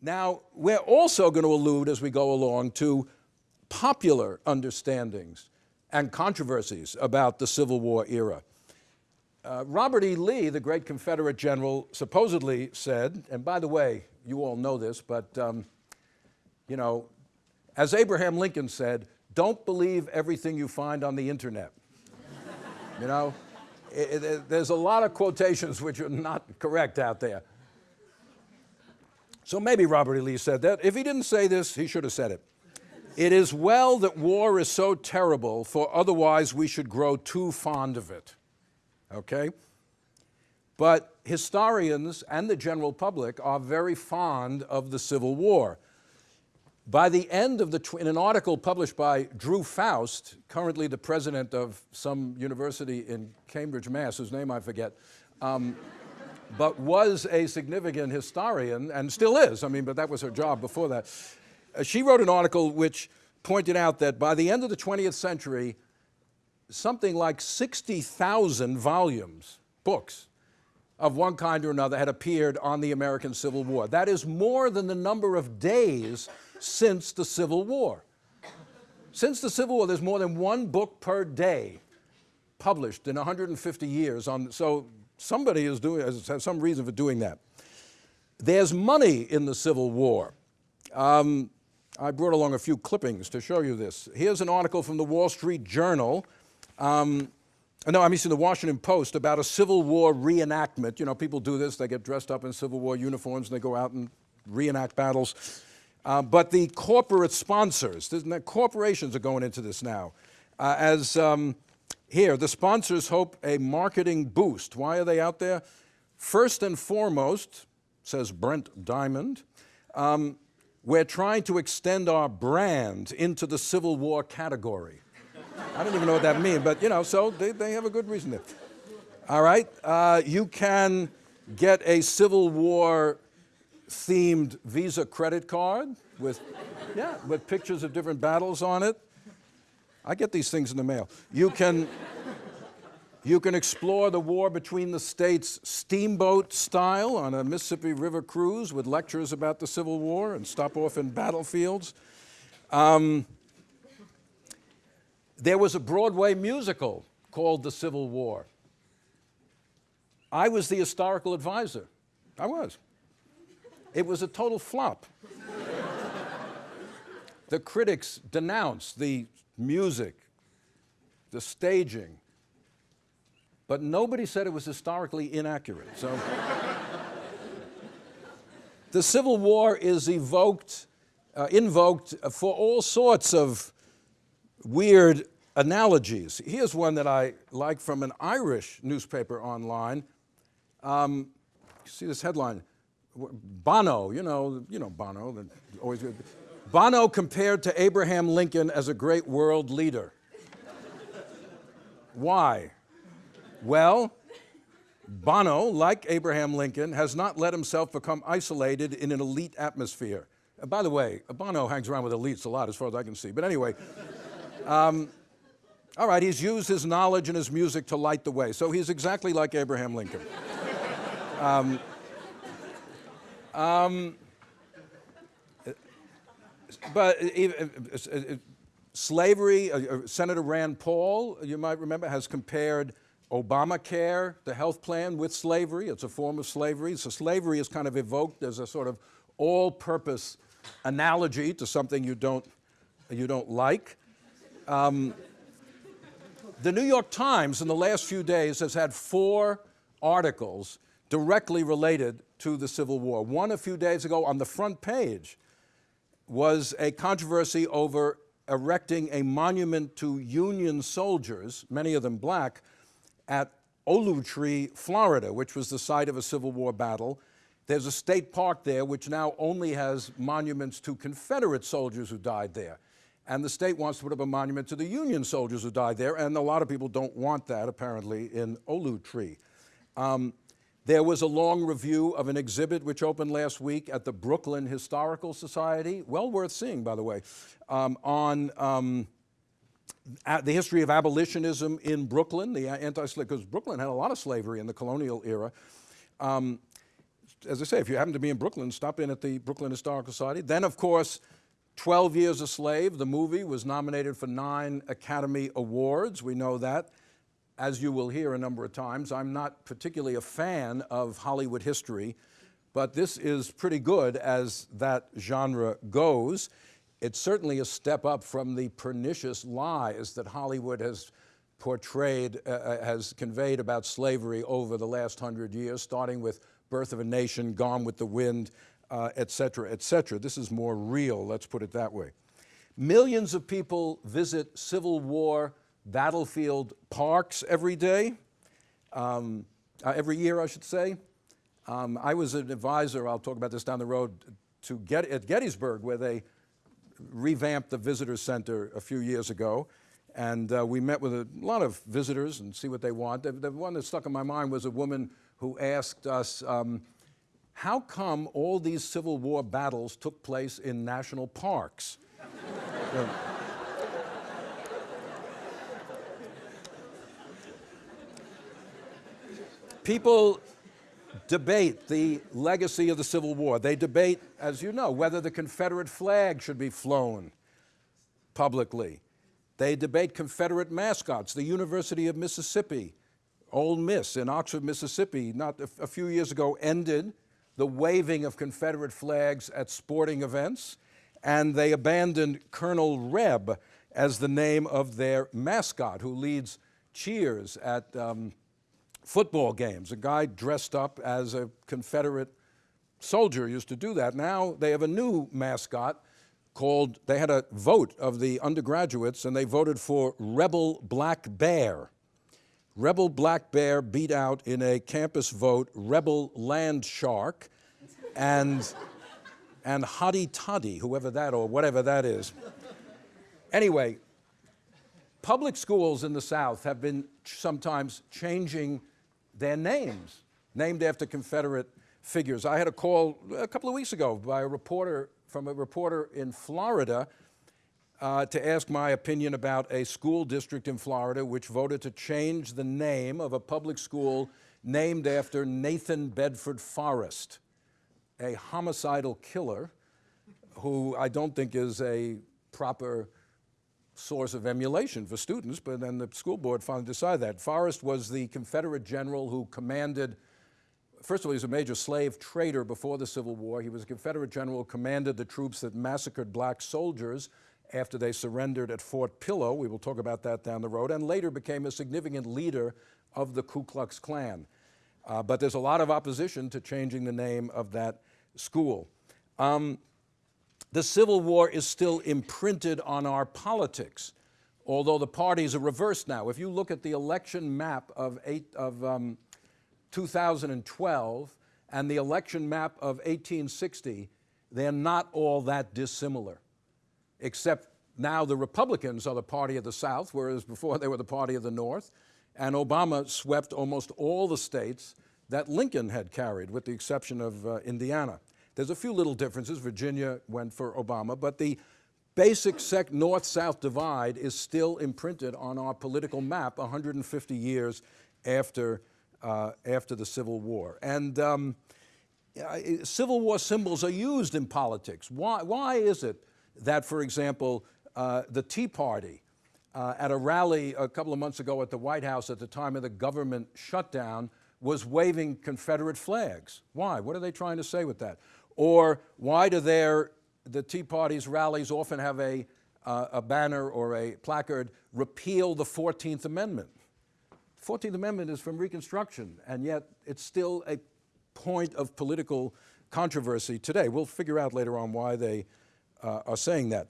Now, we're also going to allude as we go along to popular understandings and controversies about the Civil War era. Uh, Robert E. Lee, the great Confederate general, supposedly said, and by the way, you all know this, but um, you know, as Abraham Lincoln said, don't believe everything you find on the internet. you know, it, it, there's a lot of quotations which are not correct out there. So maybe Robert E. Lee said that. If he didn't say this, he should have said it. It is well that war is so terrible, for otherwise we should grow too fond of it. Okay? But historians and the general public are very fond of the Civil War. By the end of the, in an article published by Drew Faust, currently the president of some university in Cambridge, Mass, whose name I forget, um, but was a significant historian and still is, I mean, but that was her job before that. Uh, she wrote an article which pointed out that by the end of the 20th century, something like 60,000 volumes, books, of one kind or another had appeared on the American Civil War. That is more than the number of days since the Civil War. Since the Civil War, there's more than one book per day published in 150 years. On, so somebody is doing, has some reason for doing that. There's money in the Civil War. Um, I brought along a few clippings to show you this. Here's an article from the Wall Street Journal. Um, no, I mean, the Washington Post about a Civil War reenactment. You know, people do this, they get dressed up in Civil War uniforms and they go out and reenact battles. Uh, but the corporate sponsors, the corporations are going into this now. Uh, as um, here, the sponsors hope a marketing boost. Why are they out there? First and foremost, says Brent Diamond, um, we're trying to extend our brand into the Civil War category. I don't even know what that means, but you know, so they, they have a good reason there. All right, uh, you can get a Civil War themed Visa credit card with, yeah, with pictures of different battles on it. I get these things in the mail. You can, you can explore the war between the states steamboat style on a Mississippi River cruise with lectures about the Civil War and stop off in battlefields. Um, there was a Broadway musical called The Civil War. I was the historical advisor. I was. It was a total flop. the critics denounced the music, the staging, but nobody said it was historically inaccurate. So the Civil War is evoked, uh, invoked for all sorts of weird analogies. Here's one that I like from an Irish newspaper online. Um, see this headline, Bono, you know, you know Bono, always. Bono compared to Abraham Lincoln as a great world leader. Why? Well, Bono, like Abraham Lincoln, has not let himself become isolated in an elite atmosphere. Uh, by the way, Bono hangs around with elites a lot as far as I can see. But anyway, um, all right, he's used his knowledge and his music to light the way. So he's exactly like Abraham Lincoln. um, um, but slavery, uh, uh, Senator Rand Paul, you might remember, has compared Obamacare, the health plan, with slavery. It's a form of slavery. So slavery is kind of evoked as a sort of all-purpose analogy to something you don't, you don't like. Um, the New York Times in the last few days has had four articles directly related to the Civil War. One a few days ago on the front page was a controversy over erecting a monument to Union soldiers, many of them black, at Olustee, Florida, which was the site of a Civil War battle. There's a state park there which now only has monuments to Confederate soldiers who died there. And the state wants to put up a monument to the Union soldiers who died there, and a lot of people don't want that, apparently, in Olustee. Um, there was a long review of an exhibit which opened last week at the Brooklyn Historical Society, well worth seeing, by the way, um, on um, the history of abolitionism in Brooklyn, the anti-slavery, because Brooklyn had a lot of slavery in the colonial era. Um, as I say, if you happen to be in Brooklyn, stop in at the Brooklyn Historical Society. Then, of course, 12 Years a Slave, the movie, was nominated for nine Academy Awards. We know that. As you will hear a number of times, I'm not particularly a fan of Hollywood history, but this is pretty good as that genre goes. It's certainly a step up from the pernicious lies that Hollywood has portrayed, uh, uh, has conveyed about slavery over the last hundred years, starting with Birth of a Nation, Gone with the Wind, uh, et cetera, et cetera. This is more real, let's put it that way. Millions of people visit Civil War battlefield parks every day, um, uh, every year, I should say. Um, I was an advisor, I'll talk about this down the road, to Get at Gettysburg, where they revamped the visitor center a few years ago. And uh, we met with a lot of visitors and see what they want. The, the, one that stuck in my mind was a woman who asked us, um, how come all these Civil War battles took place in national parks? People debate the legacy of the Civil War. They debate, as you know, whether the Confederate flag should be flown publicly. They debate Confederate mascots. The University of Mississippi, Ole Miss in Oxford, Mississippi, not a, a few years ago ended the waving of Confederate flags at sporting events, and they abandoned Colonel Reb as the name of their mascot, who leads cheers at um, football games. A guy dressed up as a Confederate soldier used to do that. Now they have a new mascot called, they had a vote of the undergraduates and they voted for Rebel Black Bear. Rebel Black Bear beat out in a campus vote Rebel Land Shark and, and Hotty Toddy, whoever that or whatever that is. Anyway, public schools in the South have been sometimes changing their names, named after Confederate figures. I had a call a couple of weeks ago by a reporter, from a reporter in Florida, uh, to ask my opinion about a school district in Florida which voted to change the name of a public school named after Nathan Bedford Forrest, a homicidal killer who I don't think is a proper source of emulation for students, but then the school board finally decided that. Forrest was the Confederate general who commanded, first of all, he was a major slave trader before the Civil War. He was a Confederate general who commanded the troops that massacred black soldiers after they surrendered at Fort Pillow. We will talk about that down the road, and later became a significant leader of the Ku Klux Klan. Uh, but there's a lot of opposition to changing the name of that school. Um, the Civil War is still imprinted on our politics, although the parties are reversed now. If you look at the election map of, eight, of um, 2012 and the election map of 1860, they're not all that dissimilar, except now the Republicans are the party of the South, whereas before they were the party of the North, and Obama swept almost all the states that Lincoln had carried, with the exception of uh, Indiana. There's a few little differences. Virginia went for Obama, but the basic north-south divide is still imprinted on our political map 150 years after, uh, after the Civil War. And um, Civil War symbols are used in politics. Why, why is it that, for example, uh, the Tea Party, uh, at a rally a couple of months ago at the White House at the time of the government shutdown, was waving Confederate flags. Why? What are they trying to say with that? Or why do their, the Tea Party's rallies often have a, uh, a banner or a placard, repeal the 14th Amendment? 14th Amendment is from Reconstruction, and yet it's still a point of political controversy today. We'll figure out later on why they uh, are saying that.